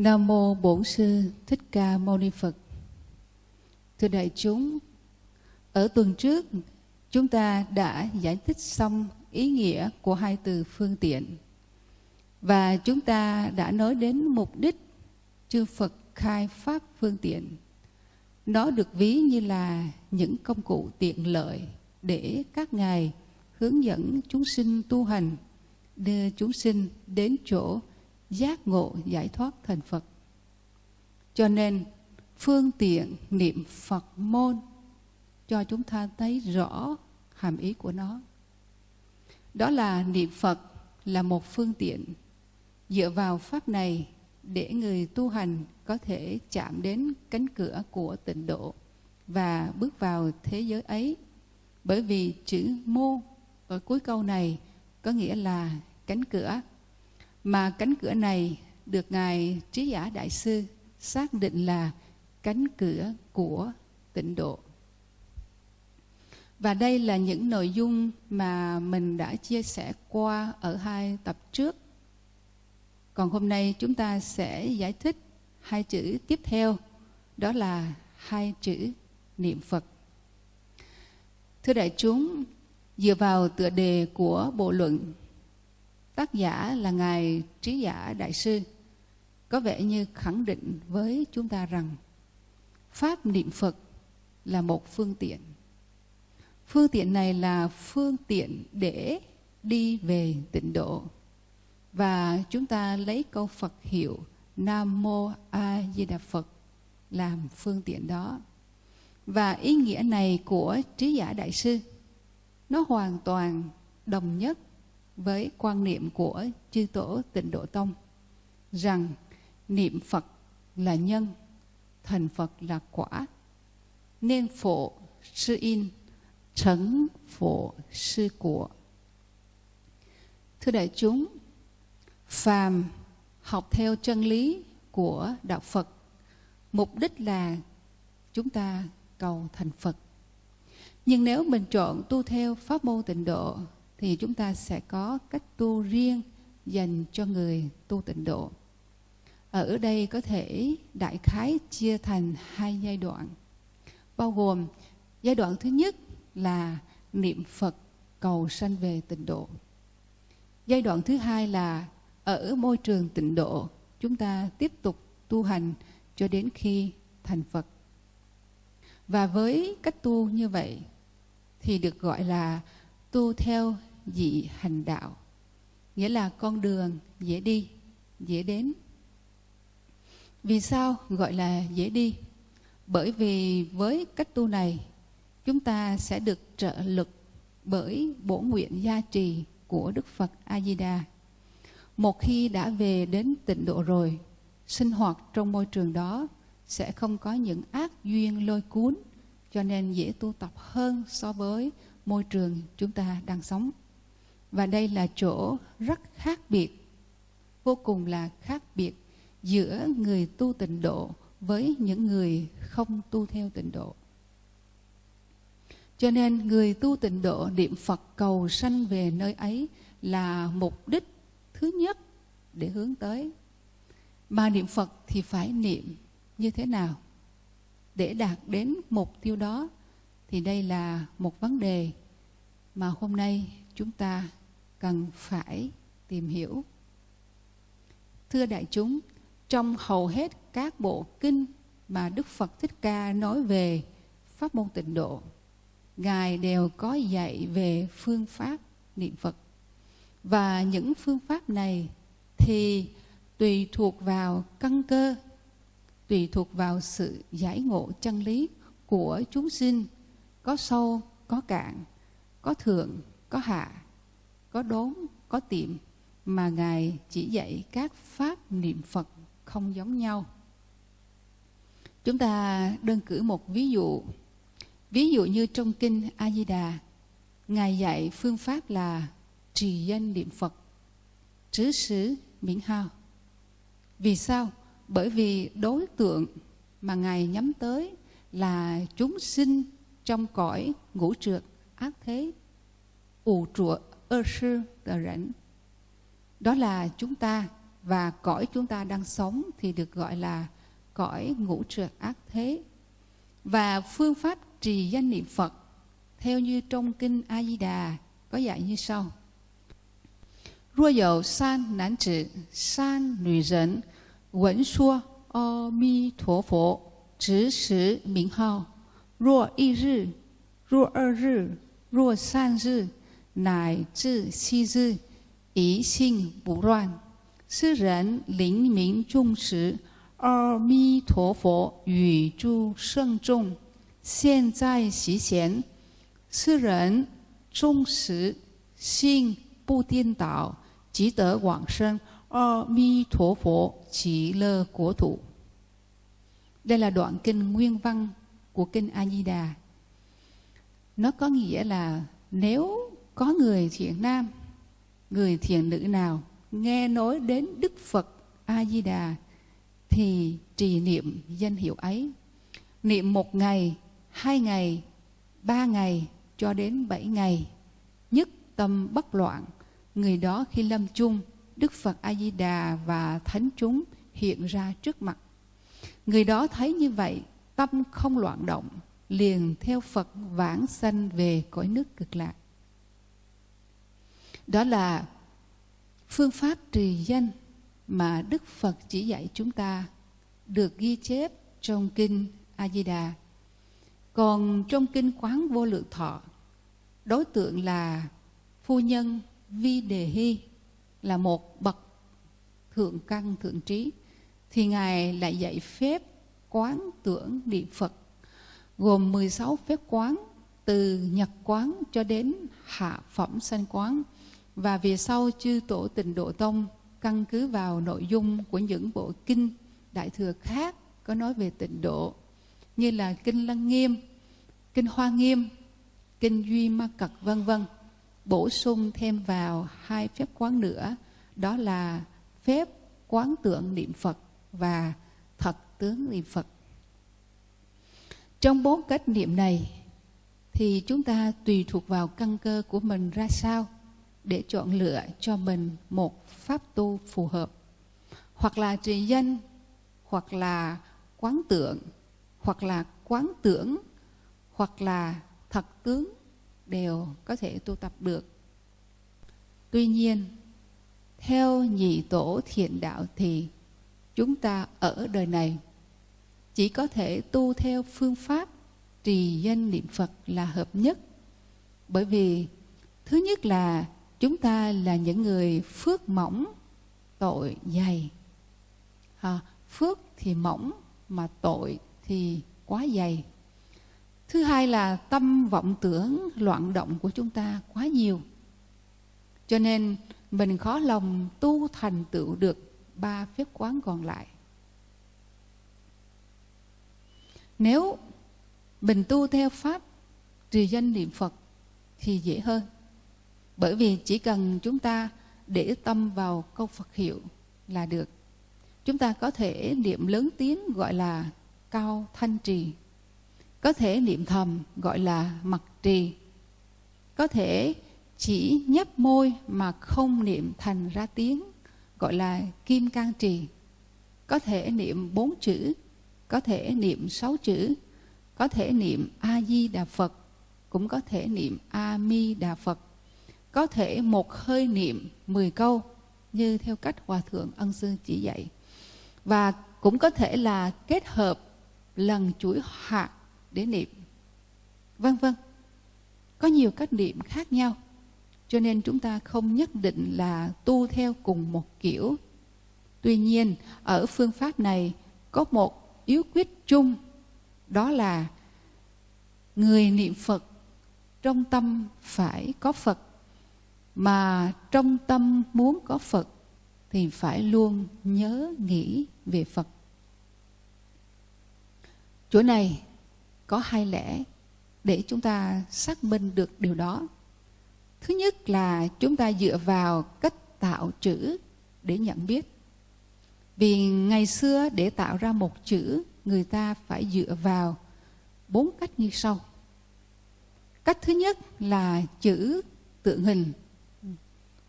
Nam mô Bổn sư Thích Ca Mâu Ni Phật. Thưa đại chúng, ở tuần trước chúng ta đã giải thích xong ý nghĩa của hai từ phương tiện và chúng ta đã nói đến mục đích chư Phật khai pháp phương tiện. Nó được ví như là những công cụ tiện lợi để các ngài hướng dẫn chúng sinh tu hành, đưa chúng sinh đến chỗ giác ngộ giải thoát thành Phật. Cho nên, phương tiện niệm Phật môn cho chúng ta thấy rõ hàm ý của nó. Đó là niệm Phật là một phương tiện dựa vào pháp này để người tu hành có thể chạm đến cánh cửa của tịnh độ và bước vào thế giới ấy. Bởi vì chữ mô ở cuối câu này có nghĩa là cánh cửa mà cánh cửa này được Ngài Trí Giả Đại Sư xác định là cánh cửa của tịnh độ. Và đây là những nội dung mà mình đã chia sẻ qua ở hai tập trước. Còn hôm nay chúng ta sẽ giải thích hai chữ tiếp theo, đó là hai chữ niệm Phật. Thưa đại chúng, dựa vào tựa đề của bộ luận Tác giả là Ngài Trí Giả Đại Sư, có vẻ như khẳng định với chúng ta rằng Pháp niệm Phật là một phương tiện. Phương tiện này là phương tiện để đi về tịnh độ. Và chúng ta lấy câu Phật hiệu Nam Mô A Di Đà Phật làm phương tiện đó. Và ý nghĩa này của trí giả đại sư, nó hoàn toàn đồng nhất với quan niệm của chư tổ tịnh độ tông rằng niệm Phật là nhân, thành Phật là quả, nên phổ sư in, trấn phổ sư của. Thưa đại chúng, phàm học theo chân lý của đạo Phật, mục đích là chúng ta cầu thành Phật. Nhưng nếu mình chọn tu theo pháp môn tịnh độ thì chúng ta sẽ có cách tu riêng dành cho người tu tịnh độ. Ở đây có thể đại khái chia thành hai giai đoạn, bao gồm giai đoạn thứ nhất là niệm Phật cầu sanh về tịnh độ. Giai đoạn thứ hai là ở môi trường tịnh độ, chúng ta tiếp tục tu hành cho đến khi thành Phật. Và với cách tu như vậy thì được gọi là tu theo dị hành đạo. Nghĩa là con đường dễ đi, dễ đến. Vì sao gọi là dễ đi? Bởi vì với cách tu này, chúng ta sẽ được trợ lực bởi bổ nguyện gia trì của đức phật a di đà một khi đã về đến tịnh độ rồi, sinh hoạt trong môi trường đó sẽ không có những ác duyên lôi cuốn, cho nên dễ tu tập hơn so với môi trường chúng ta đang sống và đây là chỗ rất khác biệt, vô cùng là khác biệt giữa người tu tịnh độ với những người không tu theo tịnh độ. Cho nên người tu tịnh độ niệm Phật cầu sanh về nơi ấy là mục đích thứ nhất để hướng tới. Mà niệm Phật thì phải niệm như thế nào? Để đạt đến mục tiêu đó thì đây là một vấn đề mà hôm nay chúng ta cần phải tìm hiểu. Thưa đại chúng, trong hầu hết các bộ kinh mà Đức Phật Thích Ca nói về pháp môn tịnh độ, Ngài đều có dạy về phương pháp niệm Phật. Và những phương pháp này thì tùy thuộc vào căn cơ, tùy thuộc vào sự giải ngộ chân lý của chúng sinh có sâu, có cạn, có thượng, có hạ, có đốn, có tiệm mà Ngài chỉ dạy các pháp niệm Phật không giống nhau. Chúng ta đơn cử một ví dụ. Ví dụ như trong kinh A Di Đà, Ngài dạy phương pháp là trì danh niệm Phật, trứ xứ miễn hao. Vì sao? Bởi vì đối tượng mà Ngài nhắm tới là chúng sinh trong cõi ngũ trượt ác thế ủ trụa ơ sư tờ rảnh đó là chúng ta và cõi chúng ta đang sống thì được gọi là cõi ngũ trượt ác thế. Và phương pháp trì danh niệm Phật theo như trong kinh A Di Đà có dạy như sau. Rua dầu san nán trị san nữ dân Quẩn xua o mi thổ phổ, Trứ sử minh hào Rua y rư, Rua ơ rư, Rua san rư. 乃至七日，一心不乱。是人灵明众时，阿弥陀佛与诸圣众现在席前。是人终时心不颠倒，即得往生阿弥陀佛极乐国土。Đây là đoạn kinh nguyên văn của kinh A Di Đà. Nó có nghĩa là nếu có người thiện nam, người thiện nữ nào nghe nói đến Đức Phật A Di Đà thì trì niệm danh hiệu ấy. Niệm một ngày, hai ngày, ba ngày cho đến bảy ngày. Nhất tâm bất loạn, người đó khi lâm chung, Đức Phật A Di Đà và thánh chúng hiện ra trước mặt. Người đó thấy như vậy, tâm không loạn động, liền theo Phật vãng sanh về cõi nước cực lạc. Đó là phương pháp trì danh mà Đức Phật chỉ dạy chúng ta được ghi chép trong kinh A Di Đà. Còn trong kinh Quán Vô Lượng Thọ, đối tượng là phu nhân Vi Đề Hy là một bậc thượng căn thượng trí thì ngài lại dạy phép quán tưởng niệm Phật gồm 16 phép quán từ nhật quán cho đến hạ phẩm sanh quán và về sau chư tổ tịnh độ tông, căn cứ vào nội dung của những bộ kinh đại thừa khác có nói về tịnh độ, như là kinh lăng nghiêm, kinh hoa nghiêm, kinh duy ma cật, vân vân, bổ sung thêm vào hai phép quán nữa, đó là phép quán tượng niệm phật và thật tướng niệm phật. Trong bốn cách niệm này thì chúng ta tùy thuộc vào căn cơ của mình ra sao? Để chọn lựa cho mình một pháp tu phù hợp hoặc là trì danh, hoặc là quán tượng, hoặc là quán tưởng, hoặc là thật tướng đều có thể tu tập được tuy nhiên, theo nhị tổ thiện đạo thì chúng ta ở đời này chỉ có thể tu theo phương pháp trì danh niệm Phật là hợp nhất. Bởi vì thứ nhất là chúng ta là những người phước mỏng, tội dày. À, phước thì mỏng mà tội thì quá dày. Thứ hai là tâm vọng tưởng loạn động của chúng ta quá nhiều. Cho nên mình khó lòng tu thành tựu được ba phép quán còn lại. Nếu mình tu theo pháp trì danh niệm Phật thì dễ hơn. Bởi vì chỉ cần chúng ta để tâm vào câu Phật hiệu là được. Chúng ta có thể niệm lớn tiếng gọi là cao thanh trì. Có thể niệm thầm gọi là mặc trì. Có thể chỉ nhấp môi mà không niệm thành ra tiếng gọi là kim can trì. Có thể niệm bốn chữ, có thể niệm sáu chữ, có thể niệm A Di Đà Phật, cũng có thể niệm A Mi Đà Phật. Có thể một hơi niệm 10 câu như theo cách Hòa thượng Ân Sư chỉ dạy. Và cũng có thể là kết hợp lần chuỗi hạt để niệm. Vân vân. Có nhiều cách niệm khác nhau. Cho nên chúng ta không nhất định là tu theo cùng một kiểu. Tuy nhiên, ở phương pháp này có một yếu quyết chung đó là người niệm phật trong tâm phải có phật mà trong tâm muốn có phật thì phải luôn nhớ nghĩ về phật. Chỗ này có hai lẽ để chúng ta xác minh được điều đó. Thứ nhất là chúng ta dựa vào cách tạo chữ để nhận biết. Vì ngày xưa để tạo ra một chữ, người ta phải dựa vào bốn cách như sau. Cách thứ nhất là chữ tượng hình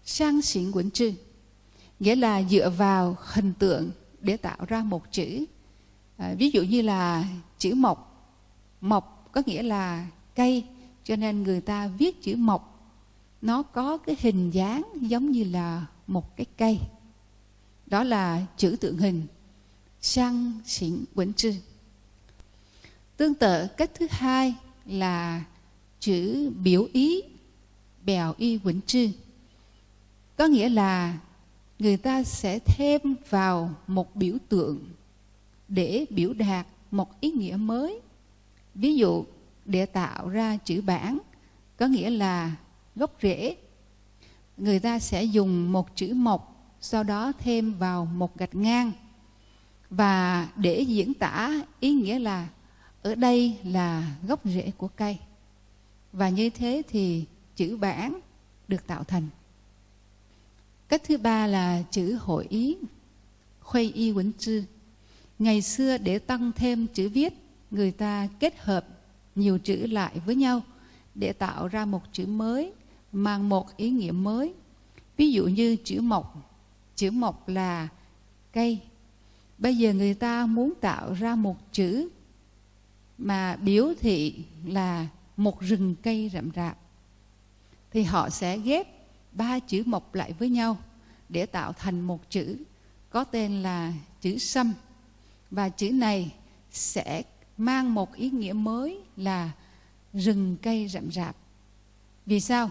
sang xỉn quẩn trư nghĩa là dựa vào hình tượng để tạo ra một chữ. À, ví dụ như là chữ mộc. Mộc có nghĩa là cây cho nên người ta viết chữ mộc. Nó có cái hình dáng giống như là một cái cây. Đó là chữ tượng hình. Sang xỉn quẩn trư tương tự cách thứ hai là chữ biểu ý bèo y quẩn trư có nghĩa là người ta sẽ thêm vào một biểu tượng để biểu đạt một ý nghĩa mới. Ví dụ, để tạo ra chữ bản có nghĩa là gốc rễ. Người ta sẽ dùng một chữ mộc, sau đó thêm vào một gạch ngang. Và để diễn tả ý nghĩa là ở đây là gốc rễ của cây. Và như thế thì chữ bản được tạo thành cách thứ ba là chữ hội ý, khuây y quấn chư ngày xưa để tăng thêm chữ viết, người ta kết hợp nhiều chữ lại với nhau để tạo ra một chữ mới, mang một ý nghĩa mới. Ví dụ như chữ mộc. Chữ mộc là cây. Bây giờ người ta muốn tạo ra một chữ mà biểu thị là một rừng cây rậm rạp. Thì họ sẽ ghép ba chữ mộc lại với nhau để tạo thành một chữ có tên là chữ sâm. Và chữ này sẽ mang một ý nghĩa mới là rừng cây rậm rạp. Vì sao?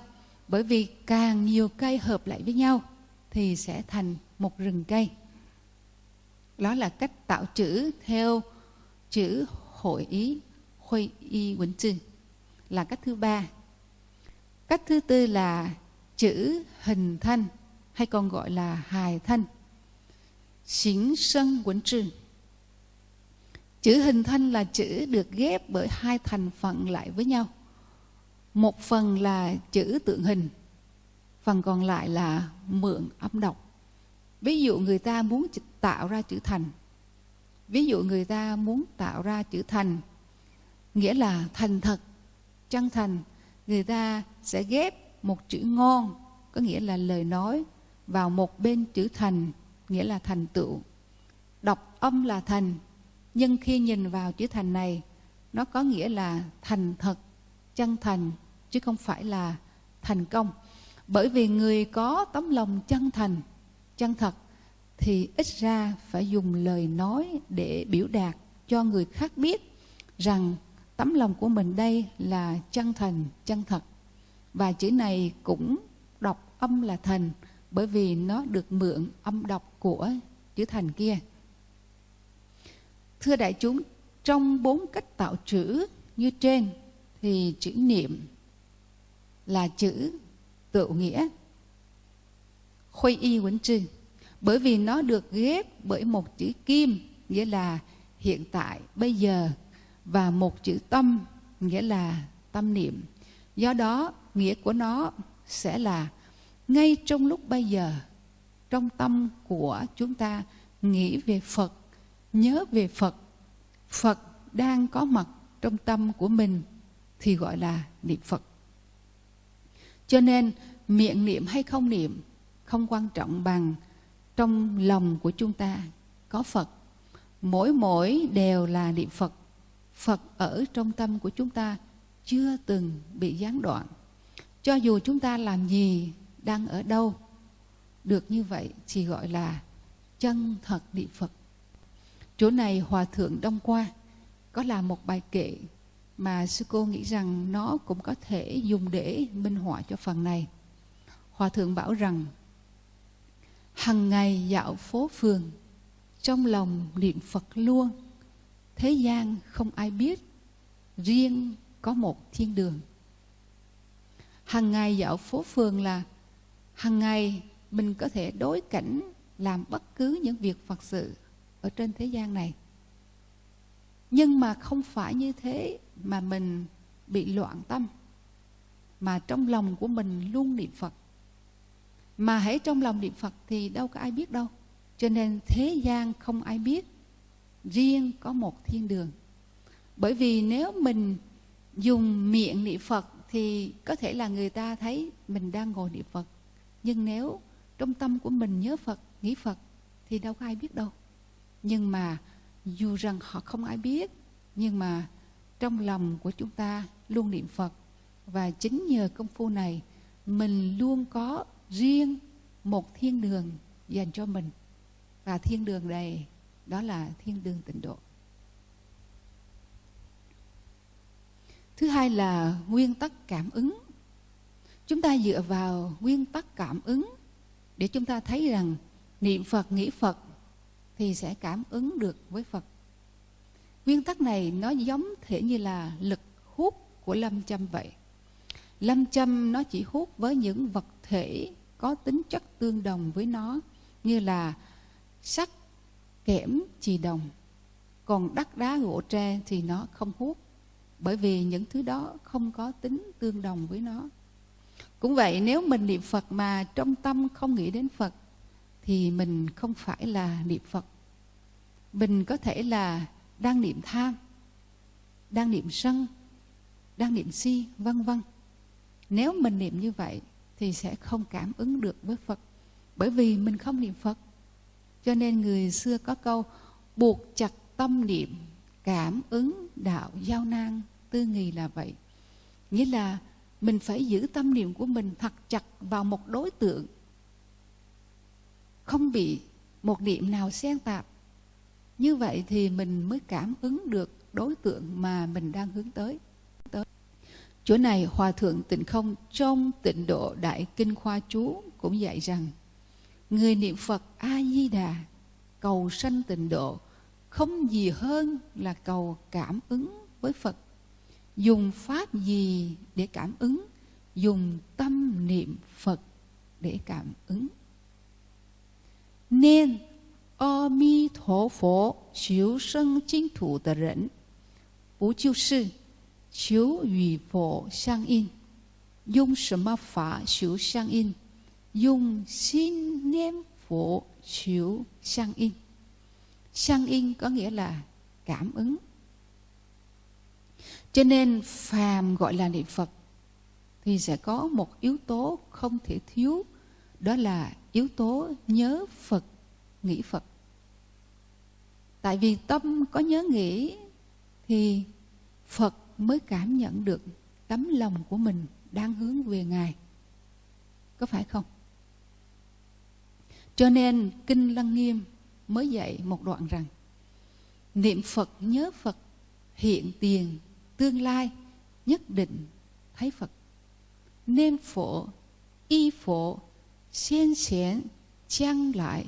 Bởi vì càng nhiều cây hợp lại với nhau thì sẽ thành một rừng cây. Đó là cách tạo chữ theo chữ hội ý khuây y quỳnh trư là cách thứ ba. Cách thứ tư là chữ hình thanh hay còn gọi là hài thanh xính sân quấn trừ chữ hình thanh là chữ được ghép bởi hai thành phần lại với nhau. Một phần là chữ tượng hình, phần còn lại là mượn âm đọc ví dụ người ta muốn tạo ra chữ thành. Ví dụ người ta muốn tạo ra chữ thành, nghĩa là thành thật, chân thành, người ta sẽ ghép một chữ ngon, có nghĩa là lời nói, vào một bên chữ thành, nghĩa là thành tựu. Đọc âm là thành, nhưng khi nhìn vào chữ thành này, nó có nghĩa là thành thật, chân thành, chứ không phải là thành công. Bởi vì người có tấm lòng chân thành, chân thật, thì ít ra phải dùng lời nói để biểu đạt cho người khác biết rằng tấm lòng của mình đây là chân thành, chân thật và chữ này cũng đọc âm là thần, bởi vì nó được mượn âm đọc của chữ thần kia. Thưa đại chúng, trong bốn cách tạo chữ như trên thì chữ niệm là chữ tự nghĩa. Khuây y quấn trư bởi vì nó được ghép bởi một chữ kim, nghĩa là hiện tại, bây giờ, và một chữ tâm, nghĩa là tâm niệm. Do đó nghĩa của nó sẽ là ngay trong lúc bây giờ, trong tâm của chúng ta nghĩ về phật, nhớ về phật phật đang có mặt trong tâm của mình thì gọi là niệm phật. Cho nên miệng niệm hay không niệm không quan trọng bằng trong lòng của chúng ta có phật. Mỗi mỗi đều là niệm phật. Phật ở trong tâm của chúng ta chưa từng bị gián đoạn cho dù chúng ta làm gì đang ở đâu, được như vậy chỉ gọi là chân thật niệm phật. Chỗ này hòa thượng đông qua có làm một bài kệ mà sư cô nghĩ rằng nó cũng có thể dùng để minh họa cho phần này. Hòa thượng bảo rằng, hằng ngày dạo phố phường, trong lòng niệm phật luôn, thế gian không ai biết, riêng có một thiên đường hàng ngày dạo phố phường là hàng ngày mình có thể đối cảnh làm bất cứ những việc phật sự ở trên thế gian này. Nhưng mà không phải như thế mà mình bị loạn tâm, mà trong lòng của mình luôn niệm phật. Mà hãy trong lòng niệm phật thì đâu có ai biết đâu. Cho nên thế gian không ai biết, riêng có một thiên đường. Bởi vì nếu mình dùng miệng niệm phật thì có thể là người ta thấy mình đang ngồi niệm phật. Nhưng nếu trong tâm của mình nhớ phật, nghĩ phật, thì đâu có ai biết đâu. Nhưng mà dù rằng họ không ai biết, nhưng mà trong lòng của chúng ta luôn niệm phật. Và chính nhờ công phu này, mình luôn có riêng một thiên đường dành cho mình. Và thiên đường này, đó là thiên đường tịnh độ. Thứ hai là nguyên tắc cảm ứng. Chúng ta dựa vào nguyên tắc cảm ứng để chúng ta thấy rằng niệm phật, nghĩ phật thì sẽ cảm ứng được với phật. Nguyên tắc này nó giống thể như là lực hút của lâm châm vậy. Lâm châm nó chỉ hút với những vật thể có tính chất tương đồng với nó, như là sắt, kẽm, chì đồng. Còn đất đá gỗ tre thì nó không hút bởi vì những thứ đó không có tính tương đồng với nó. Cũng vậy, nếu mình niệm phật mà trong tâm không nghĩ đến phật, thì mình không phải là niệm phật. Mình có thể là đang niệm tham, đang niệm sân, đang niệm si, vân vân. Nếu mình niệm như vậy thì sẽ không cảm ứng được với phật. Bởi vì mình không niệm phật. Cho nên người xưa có câu, buộc chặt tâm niệm, cảm ứng đạo giao nan tư nghì là vậy. Nghĩa là mình phải giữ tâm niệm của mình thật chặt vào một đối tượng. Không bị một niệm nào xen tạp. Như vậy thì mình mới cảm ứng được đối tượng mà mình đang hướng tới. Tới chỗ này hòa thượng tịnh không trong tịnh độ đại kinh khoa chú cũng dạy rằng, người niệm phật a di đà cầu sanh tịnh độ không gì hơn là cầu cảm ứng với phật dùng pháp gì để cảm ứng? Dùng tâm niệm phật để cảm ứng. Nên, a mi thổ phổ chiếu sân chính thủ tờ rẫn bố chiêu sư chiếu ủy phổ sang in. Dùng sâm ma phá chiếu sang in. Dùng xin niệm phổ chiếu sang in. Sang in có nghĩa là cảm ứng. Cho nên phàm gọi là niệm Phật thì sẽ có một yếu tố không thể thiếu đó là yếu tố nhớ Phật, nghĩ Phật. Tại vì tâm có nhớ nghĩ thì Phật mới cảm nhận được tấm lòng của mình đang hướng về Ngài. Có phải không? Cho nên Kinh Lăng Nghiêm mới dạy một đoạn rằng Niệm Phật nhớ Phật hiện tiền tương lai nhất định thấy Phật. Nên phổ, y phổ, xiên xiển,将来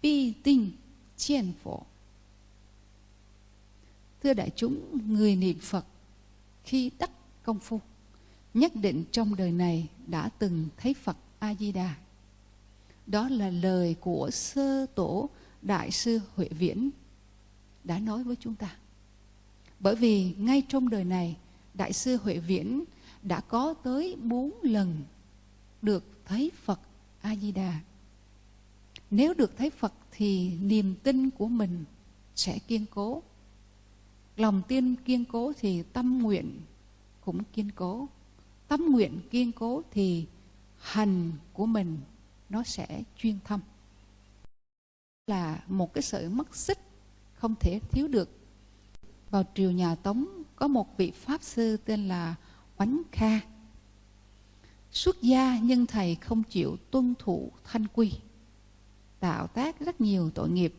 必定见佛. Thưa đại chúng, người niệm Phật khi đắc công phu, nhất định trong đời này đã từng thấy Phật A-di-đà. Đó là lời của sơ tổ Đại sư Huệ Viễn đã nói với chúng ta. Bởi vì ngay trong đời này, Đại sư Huệ Viễn đã có tới bốn lần được thấy Phật A-di-đà. Nếu được thấy Phật thì niềm tin của mình sẽ kiên cố. Lòng tin kiên cố thì tâm nguyện cũng kiên cố. Tâm nguyện kiên cố thì hành của mình nó sẽ chuyên thâm. Là một cái sợi mất xích không thể thiếu được vào triều nhà tống có một vị pháp sư tên là oánh kha. Xuất gia nhưng thầy không chịu tuân thủ thanh quy tạo tác rất nhiều tội nghiệp.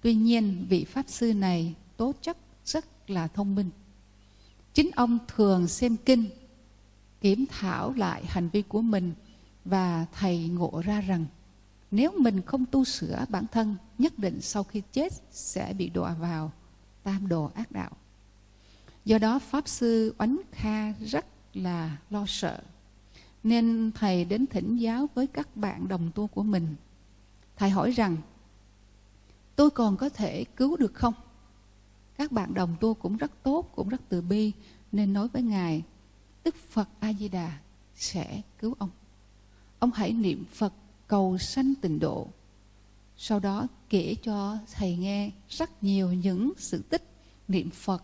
Tuy nhiên vị pháp sư này tố chất rất là thông minh. Chính ông thường xem kinh, kiểm thảo lại hành vi của mình và thầy ngộ ra rằng nếu mình không tu sửa bản thân, nhất định sau khi chết sẽ bị đọa vào tam đồ ác đạo. Do đó Pháp Sư Oánh Kha rất là lo sợ. Nên Thầy đến thỉnh giáo với các bạn đồng tu của mình. Thầy hỏi rằng, tôi còn có thể cứu được không? Các bạn đồng tu cũng rất tốt, cũng rất từ bi, nên nói với Ngài, Đức Phật A-di-đà sẽ cứu ông. Ông hãy niệm Phật cầu sanh tịnh độ. Sau đó kể cho thầy nghe rất nhiều những sự tích niệm Phật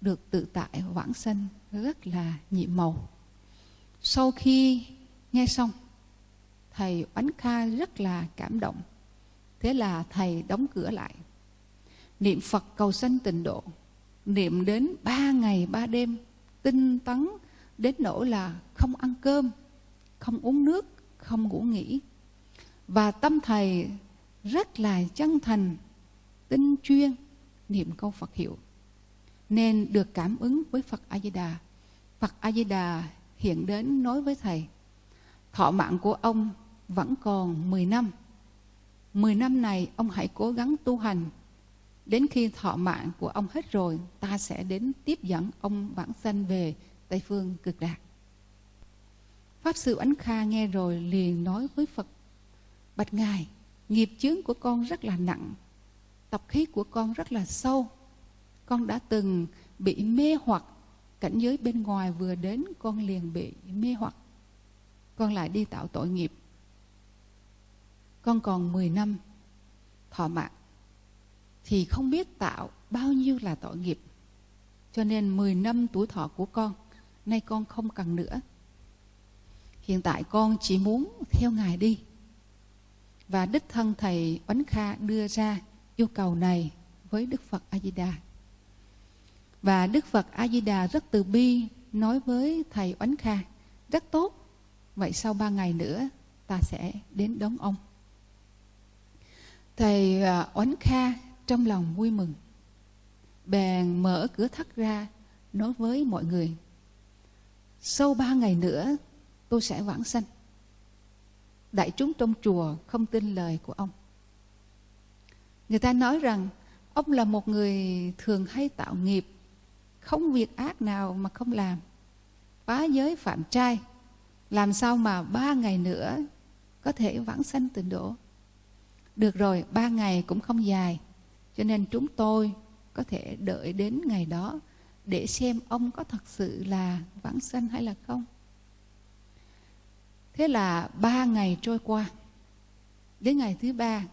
được tự tại vãng sanh rất là nhiệm màu. Sau khi nghe xong, thầy Oánh Kha rất là cảm động. Thế là thầy đóng cửa lại. Niệm Phật cầu sanh tịnh độ. Niệm đến ba ngày ba đêm, tinh tấn đến nỗi là không ăn cơm, không uống nước, không ngủ nghỉ. Và tâm thầy rất là chân thành, tinh chuyên, niệm câu Phật hiệu. Nên được cảm ứng với Phật A-di-đà. Phật A-di-đà hiện đến nói với thầy, thọ mạng của ông vẫn còn 10 năm. 10 năm này ông hãy cố gắng tu hành. Đến khi thọ mạng của ông hết rồi, ta sẽ đến tiếp dẫn ông vãng sanh về Tây Phương cực lạc. Pháp Sư Ánh Kha nghe rồi liền nói với Phật, Bạch Ngài, nghiệp chướng của con rất là nặng, tập khí của con rất là sâu. Con đã từng bị mê hoặc, cảnh giới bên ngoài vừa đến con liền bị mê hoặc. Con lại đi tạo tội nghiệp. Con còn 10 năm thọ mạng, thì không biết tạo bao nhiêu là tội nghiệp. Cho nên 10 năm tuổi thọ của con, nay con không cần nữa. Hiện tại con chỉ muốn theo Ngài đi. Và đích thân Thầy Oánh Kha đưa ra yêu cầu này với Đức Phật A-di-đà. Và Đức Phật A-di-đà rất từ bi nói với Thầy Oánh Kha, rất tốt, vậy sau ba ngày nữa ta sẽ đến đón ông. Thầy à, Oánh Kha trong lòng vui mừng, bèn mở cửa thắt ra nói với mọi người, sau ba ngày nữa tôi sẽ vãng sanh. Đại chúng trong chùa không tin lời của ông. Người ta nói rằng ông là một người thường hay tạo nghiệp, không việc ác nào mà không làm. Phá giới phạm trai, làm sao mà ba ngày nữa có thể vãng sanh tịnh độ. Được rồi, ba ngày cũng không dài, cho nên chúng tôi có thể đợi đến ngày đó để xem ông có thật sự là vãng sanh hay là không. Thế là ba ngày trôi qua. Đến ngày thứ ba,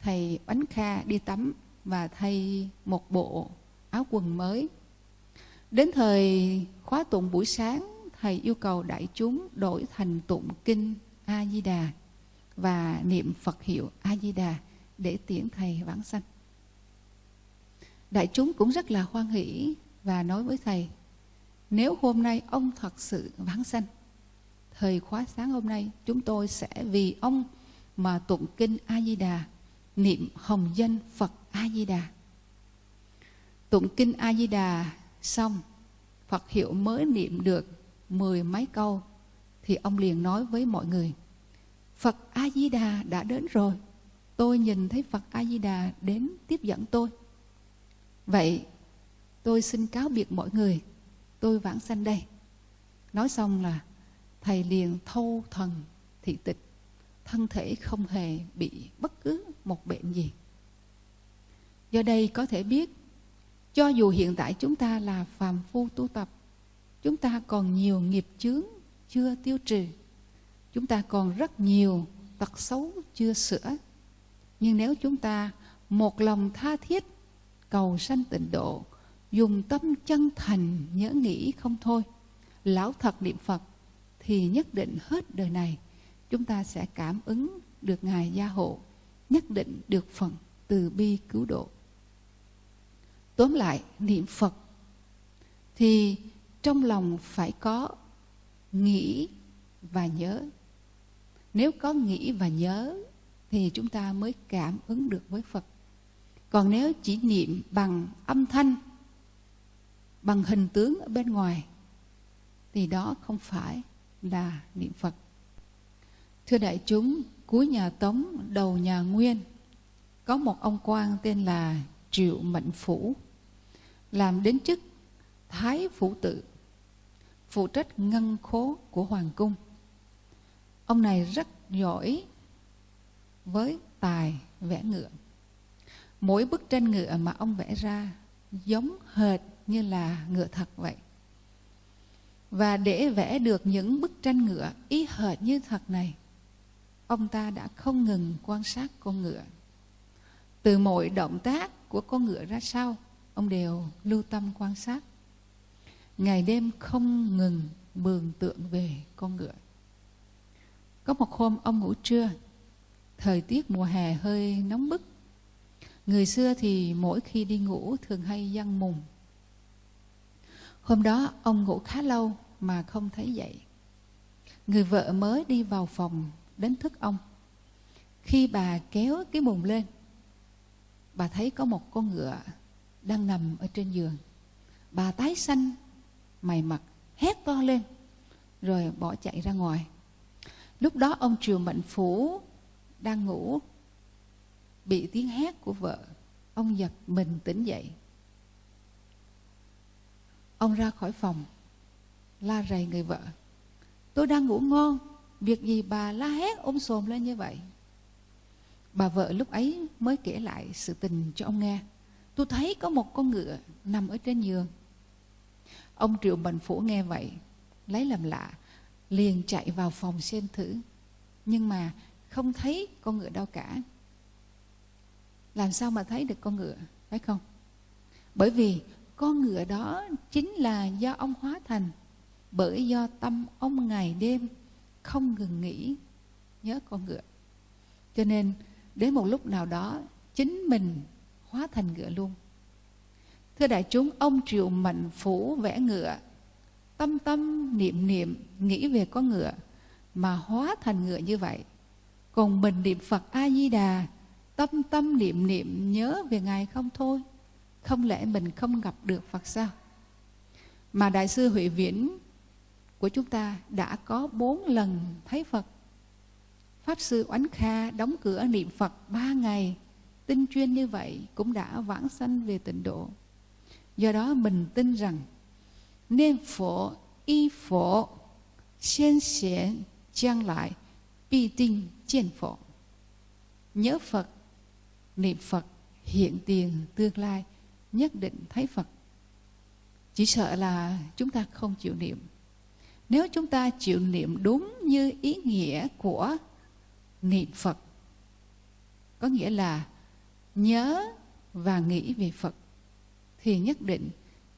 thầy Bánh Kha đi tắm và thay một bộ áo quần mới. Đến thời khóa tụng buổi sáng, thầy yêu cầu đại chúng đổi thành tụng kinh A-di-đà và niệm Phật hiệu A-di-đà để tiễn thầy vãng sanh. Đại chúng cũng rất là hoan hỷ và nói với thầy, nếu hôm nay ông thật sự vãng sanh, thời khóa sáng hôm nay chúng tôi sẽ vì ông mà tụng kinh A Di Đà, niệm hồng danh Phật A Di Đà. Tụng kinh A Di Đà xong, Phật hiệu mới niệm được mười mấy câu thì ông liền nói với mọi người: Phật A Di Đà đã đến rồi. Tôi nhìn thấy Phật A Di Đà đến tiếp dẫn tôi. Vậy tôi xin cáo biệt mọi người. Tôi vãng sanh đây. Nói xong là thầy liền thâu thần thị tịch, thân thể không hề bị bất cứ một bệnh gì. Do đây có thể biết, cho dù hiện tại chúng ta là phàm phu tu tập, chúng ta còn nhiều nghiệp chướng chưa tiêu trừ, chúng ta còn rất nhiều tật xấu chưa sửa. Nhưng nếu chúng ta một lòng tha thiết, cầu sanh tịnh độ, dùng tâm chân thành nhớ nghĩ không thôi, lão thật niệm phật thì nhất định hết đời này chúng ta sẽ cảm ứng được Ngài gia hộ, nhất định được phần từ bi cứu độ. Tóm lại, niệm Phật thì trong lòng phải có nghĩ và nhớ. Nếu có nghĩ và nhớ thì chúng ta mới cảm ứng được với Phật. Còn nếu chỉ niệm bằng âm thanh, bằng hình tướng ở bên ngoài thì đó không phải là niệm Phật. Thưa đại chúng, cuối nhà Tống, đầu nhà Nguyên, có một ông quan tên là Triệu Mệnh Phủ, làm đến chức Thái Phủ Tự, phụ trách ngân khố của Hoàng Cung. Ông này rất giỏi với tài vẽ ngựa. Mỗi bức tranh ngựa mà ông vẽ ra giống hệt như là ngựa thật vậy. Và để vẽ được những bức tranh ngựa ý hệt như thật này, ông ta đã không ngừng quan sát con ngựa. Từ mọi động tác của con ngựa ra sao, ông đều lưu tâm quan sát. Ngày đêm không ngừng bường tượng về con ngựa. Có một hôm ông ngủ trưa, thời tiết mùa hè hơi nóng bức. Người xưa thì mỗi khi đi ngủ thường hay dăng mùng. Hôm đó ông ngủ khá lâu mà không thấy dậy. Người vợ mới đi vào phòng đến thức ông. Khi bà kéo cái mùng lên, bà thấy có một con ngựa đang nằm ở trên giường. Bà tái xanh, mày mặt, hét to lên, rồi bỏ chạy ra ngoài. Lúc đó ông Triều Mệnh Phủ đang ngủ, bị tiếng hét của vợ. Ông giật mình tỉnh dậy. Ông ra khỏi phòng, la rầy người vợ. Tôi đang ngủ ngon, việc gì bà la hét ôm sồm lên như vậy? Bà vợ lúc ấy mới kể lại sự tình cho ông nghe. Tôi thấy có một con ngựa nằm ở trên giường. Ông Triệu Bành Phủ nghe vậy, lấy làm lạ, liền chạy vào phòng xem thử. Nhưng mà không thấy con ngựa đâu cả. Làm sao mà thấy được con ngựa, phải không? Bởi vì con ngựa đó chính là do ông hóa thành bởi do tâm ông ngày đêm không ngừng nghĩ nhớ con ngựa. Cho nên đến một lúc nào đó chính mình hóa thành ngựa luôn. Thưa đại chúng, ông Triệu Mạnh Phủ vẽ ngựa, tâm tâm niệm niệm nghĩ về con ngựa mà hóa thành ngựa như vậy. Còn mình niệm Phật A-di-đà, tâm tâm niệm niệm nhớ về Ngài không thôi không lẽ mình không gặp được Phật sao? Mà Đại sư Huệ Viễn của chúng ta đã có bốn lần thấy Phật. Pháp sư Oánh Kha đóng cửa niệm Phật ba ngày, tinh chuyên như vậy cũng đã vãng sanh về tịnh độ. Do đó mình tin rằng nên phổ y phổ xiên lại, bi tinh trên phổ. Nhớ Phật, niệm Phật, hiện tiền tương lai nhất định thấy Phật. Chỉ sợ là chúng ta không chịu niệm. Nếu chúng ta chịu niệm đúng như ý nghĩa của niệm Phật, có nghĩa là nhớ và nghĩ về Phật, thì nhất định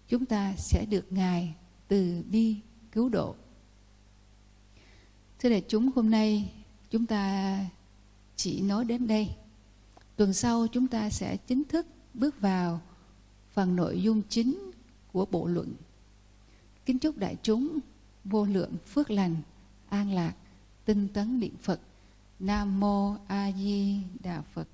chúng ta sẽ được Ngài từ bi cứu độ. Thưa đại chúng, hôm nay chúng ta chỉ nói đến đây. Tuần sau chúng ta sẽ chính thức bước vào phần nội dung chính của bộ luận. Kính chúc đại chúng vô lượng phước lành, an lạc, tinh tấn niệm Phật. Nam Mô A Di Đà Phật.